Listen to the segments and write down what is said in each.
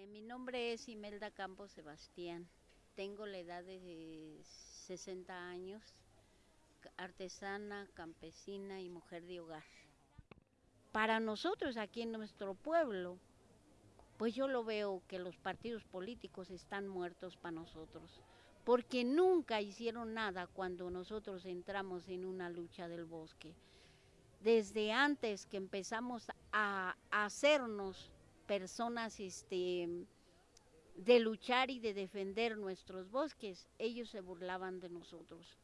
Eh, mi nombre es Imelda Campos Sebastián. Tengo la edad de 60 años, artesana, campesina y mujer de hogar. Para nosotros aquí en nuestro pueblo, pues yo lo veo que los partidos políticos están muertos para nosotros, porque nunca hicieron nada cuando nosotros entramos en una lucha del bosque. Desde antes que empezamos a hacernos personas este, de luchar y de defender nuestros bosques, ellos se burlaban de nosotros.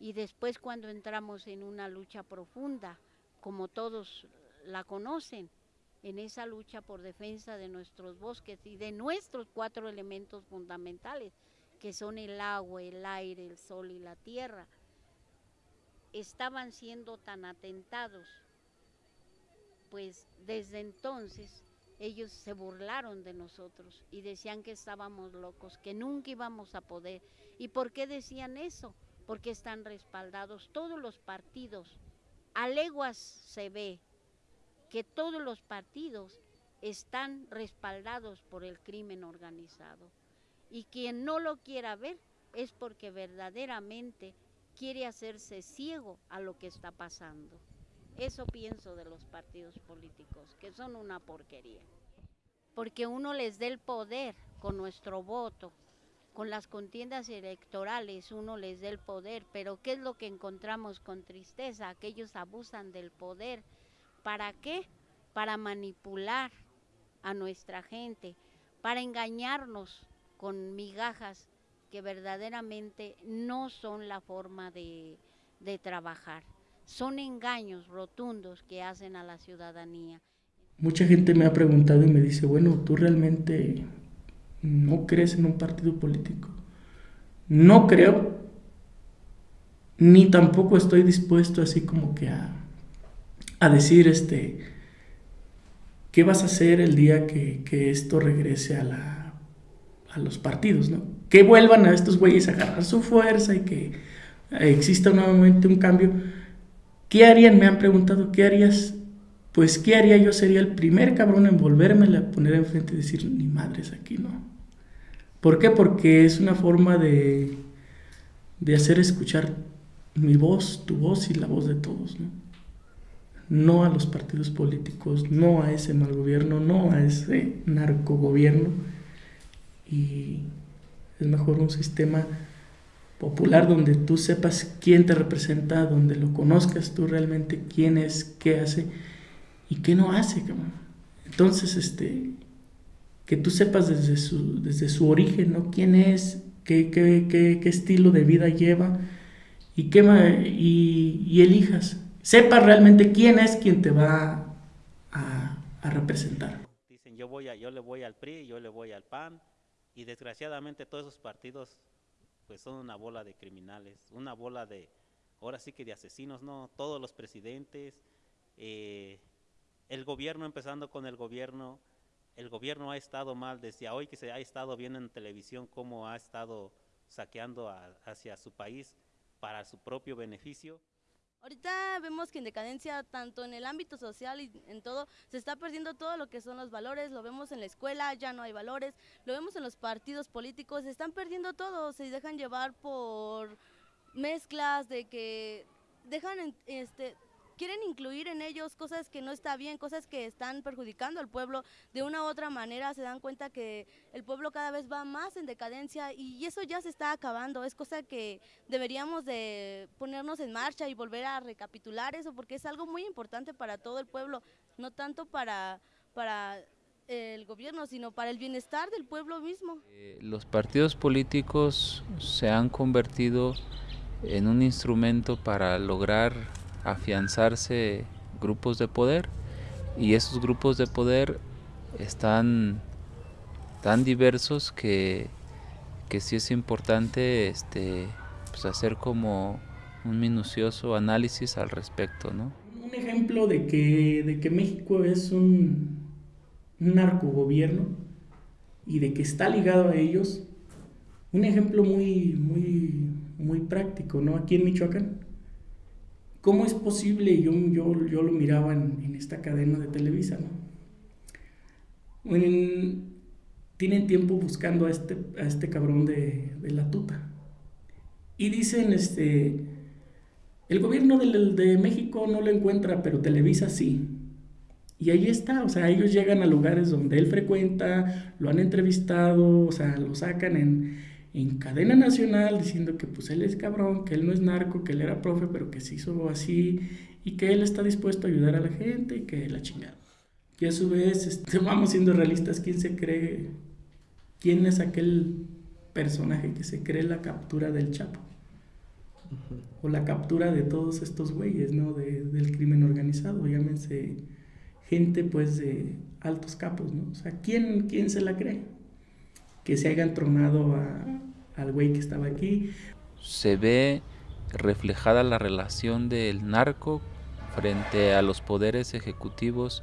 Y después cuando entramos en una lucha profunda, como todos la conocen, en esa lucha por defensa de nuestros bosques y de nuestros cuatro elementos fundamentales, que son el agua, el aire, el sol y la tierra, estaban siendo tan atentados, pues desde entonces ellos se burlaron de nosotros y decían que estábamos locos, que nunca íbamos a poder. ¿Y por qué decían eso? Porque están respaldados todos los partidos. A leguas se ve que todos los partidos están respaldados por el crimen organizado. Y quien no lo quiera ver es porque verdaderamente quiere hacerse ciego a lo que está pasando. Eso pienso de los partidos políticos, que son una porquería. Porque uno les dé el poder con nuestro voto, con las contiendas electorales, uno les dé el poder, pero ¿qué es lo que encontramos con tristeza? Que ellos abusan del poder. ¿Para qué? Para manipular a nuestra gente, para engañarnos con migajas que verdaderamente no son la forma de, de trabajar son engaños rotundos que hacen a la ciudadanía. Mucha gente me ha preguntado y me dice, bueno, ¿tú realmente no crees en un partido político? No creo, ni tampoco estoy dispuesto así como que a, a decir, este, ¿qué vas a hacer el día que, que esto regrese a, la, a los partidos? ¿no? Que vuelvan a estos güeyes a agarrar su fuerza y que exista nuevamente un cambio ¿Qué harían? Me han preguntado, ¿qué harías? Pues, ¿qué haría yo? Sería el primer cabrón en volverme a poner enfrente y decir, ni madres aquí, no. ¿Por qué? Porque es una forma de, de hacer escuchar mi voz, tu voz y la voz de todos, ¿no? No a los partidos políticos, no a ese mal gobierno, no a ese narcogobierno. Y es mejor un sistema popular donde tú sepas quién te representa, donde lo conozcas tú realmente quién es, qué hace y qué no hace. Entonces, este, que tú sepas desde su, desde su origen, ¿no? quién es, qué, qué, qué, estilo de vida lleva y, qué, y, y, elijas. Sepas realmente quién es quien te va a, a representar. Dicen, yo, voy a, yo le voy al PRI, yo le voy al PAN y desgraciadamente todos esos partidos pues son una bola de criminales, una bola de, ahora sí que de asesinos, ¿no? Todos los presidentes, eh, el gobierno, empezando con el gobierno, el gobierno ha estado mal desde hoy que se ha estado viendo en televisión cómo ha estado saqueando hacia su país para su propio beneficio. Ahorita vemos que en decadencia, tanto en el ámbito social y en todo, se está perdiendo todo lo que son los valores, lo vemos en la escuela, ya no hay valores, lo vemos en los partidos políticos, se están perdiendo todo, se dejan llevar por mezclas de que dejan este quieren incluir en ellos cosas que no está bien, cosas que están perjudicando al pueblo de una u otra manera, se dan cuenta que el pueblo cada vez va más en decadencia y eso ya se está acabando, es cosa que deberíamos de ponernos en marcha y volver a recapitular eso porque es algo muy importante para todo el pueblo, no tanto para, para el gobierno, sino para el bienestar del pueblo mismo. Eh, los partidos políticos se han convertido en un instrumento para lograr afianzarse grupos de poder y esos grupos de poder están tan diversos que, que sí es importante este, pues hacer como un minucioso análisis al respecto. ¿no? Un ejemplo de que, de que México es un, un narcogobierno y de que está ligado a ellos, un ejemplo muy, muy, muy práctico, ¿no? Aquí en Michoacán ¿Cómo es posible? Yo, yo, yo lo miraba en, esta cadena de Televisa, ¿no? tienen tiempo buscando a este, a este cabrón de, de la tuta. Y dicen, este, el gobierno de, de México no lo encuentra, pero Televisa sí. Y ahí está, o sea, ellos llegan a lugares donde él frecuenta, lo han entrevistado, o sea, lo sacan en, en cadena nacional diciendo que pues él es cabrón, que él no es narco, que él era profe, pero que se hizo así y que él está dispuesto a ayudar a la gente y que la chingada. Y a su vez, este, vamos siendo realistas, ¿quién se cree? ¿Quién es aquel personaje que se cree la captura del Chapo? O la captura de todos estos güeyes, ¿no? De, del crimen organizado, llámense gente pues de altos capos, ¿no? O sea, ¿quién, quién se la cree? Que se hayan tronado a, al güey que estaba aquí. Se ve reflejada la relación del narco frente a los poderes ejecutivos,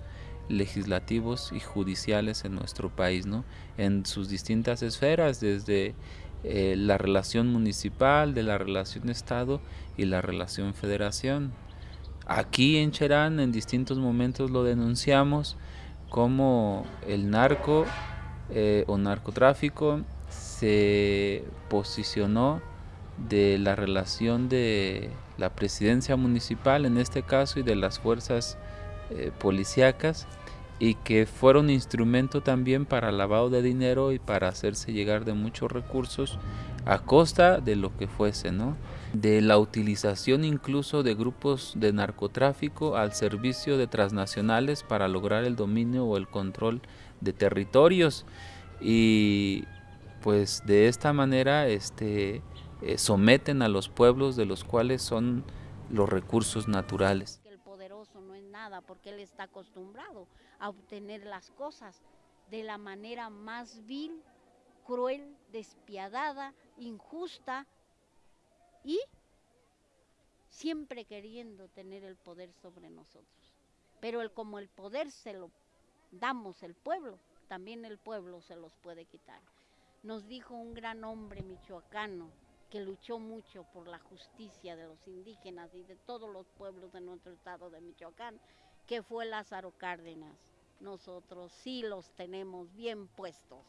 legislativos y judiciales en nuestro país, ¿no? En sus distintas esferas, desde eh, la relación municipal, de la relación Estado y la relación federación. Aquí en Cherán en distintos momentos lo denunciamos como el narco eh, o narcotráfico se posicionó de la relación de la presidencia municipal en este caso y de las fuerzas eh, policíacas y que fueron instrumento también para lavado de dinero y para hacerse llegar de muchos recursos a costa de lo que fuese, ¿no? De la utilización incluso de grupos de narcotráfico al servicio de transnacionales para lograr el dominio o el control de territorios y pues de esta manera este eh, someten a los pueblos de los cuales son los recursos naturales. El poderoso no es nada porque él está acostumbrado a obtener las cosas de la manera más vil cruel, despiadada, injusta y siempre queriendo tener el poder sobre nosotros. Pero el, como el poder se lo damos el pueblo, también el pueblo se los puede quitar. Nos dijo un gran hombre michoacano que luchó mucho por la justicia de los indígenas y de todos los pueblos de nuestro estado de Michoacán, que fue Lázaro Cárdenas. Nosotros sí los tenemos bien puestos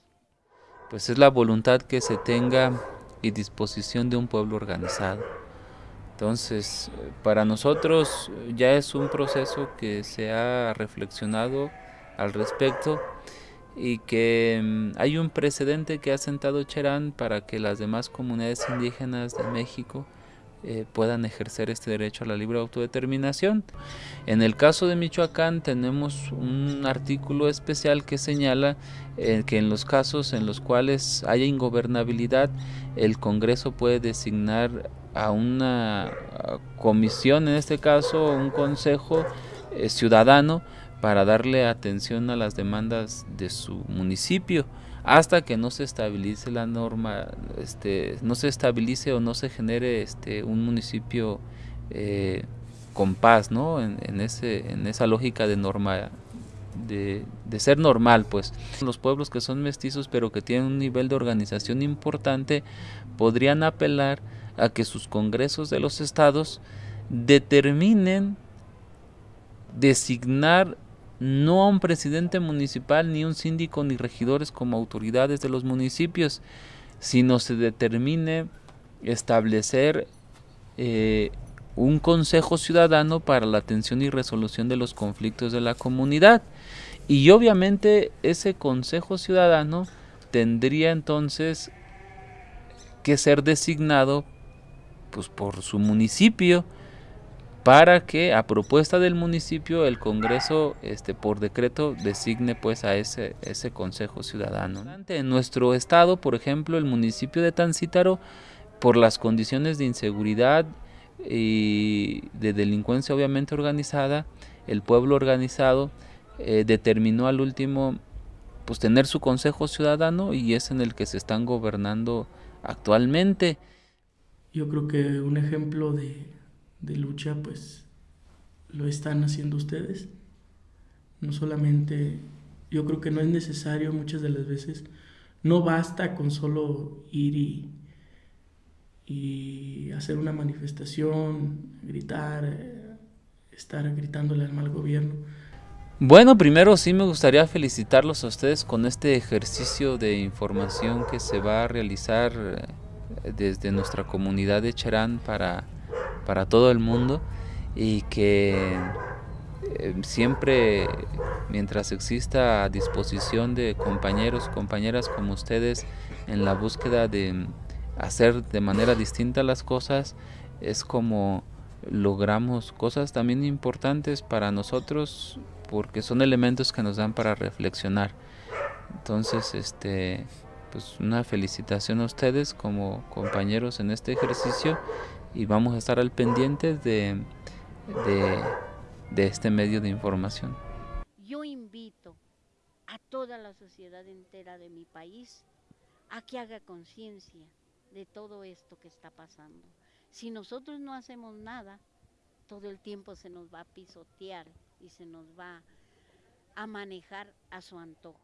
pues es la voluntad que se tenga y disposición de un pueblo organizado. Entonces, para nosotros ya es un proceso que se ha reflexionado al respecto y que mm, hay un precedente que ha sentado Cherán para que las demás comunidades indígenas de México eh, puedan ejercer este derecho a la libre autodeterminación. En el caso de Michoacán tenemos un artículo especial que señala eh, que en los casos en los cuales haya ingobernabilidad, el Congreso puede designar a una comisión, en este caso un consejo eh, ciudadano, para darle atención a las demandas de su municipio hasta que no se estabilice la norma, este, no se estabilice o no se genere este, un municipio eh, con paz, ¿no? En, ese, en esa lógica de norma, de, de, ser normal, pues. Los pueblos que son mestizos pero que tienen un nivel de organización importante podrían apelar a que sus congresos de los estados determinen designar no a un presidente municipal, ni un síndico, ni regidores como autoridades de los municipios, sino se determine establecer eh, un consejo ciudadano para la atención y resolución de los conflictos de la comunidad. Y obviamente ese consejo ciudadano tendría entonces que ser designado pues, por su municipio, para que a propuesta del municipio el Congreso este por decreto designe pues a ese ese Consejo Ciudadano. En nuestro estado, por ejemplo, el municipio de Tancítaro por las condiciones de inseguridad y de delincuencia obviamente organizada, el pueblo organizado eh, determinó al último pues tener su Consejo Ciudadano y es en el que se están gobernando actualmente. Yo creo que un ejemplo de de lucha, pues lo están haciendo ustedes. No solamente, yo creo que no es necesario muchas de las veces, no basta con solo ir y, y hacer una manifestación, gritar, estar gritándole al mal gobierno. Bueno, primero sí me gustaría felicitarlos a ustedes con este ejercicio de información que se va a realizar eh, desde nuestra comunidad de Cherán para, para todo el mundo y que eh, siempre mientras exista a disposición de compañeros, compañeras como ustedes en la búsqueda de hacer de manera distinta las cosas, es como logramos cosas también importantes para nosotros porque son elementos que nos dan para reflexionar. Entonces, este pues una felicitación a ustedes como compañeros en este ejercicio y vamos a estar al pendiente de, de, de este medio de información. Yo invito a toda la sociedad entera de mi país a que haga conciencia de todo esto que está pasando. Si nosotros no hacemos nada, todo el tiempo se nos va a pisotear y se nos va a manejar a su antojo.